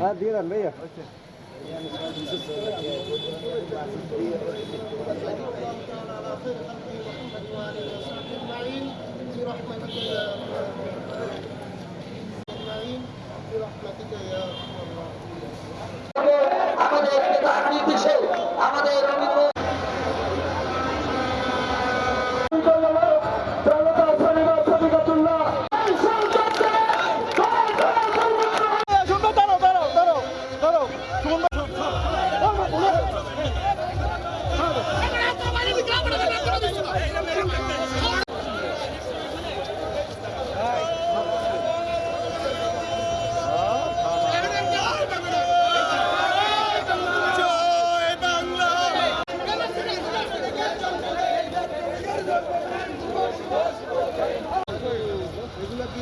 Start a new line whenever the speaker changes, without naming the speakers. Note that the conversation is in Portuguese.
Ah, dira meia. Ya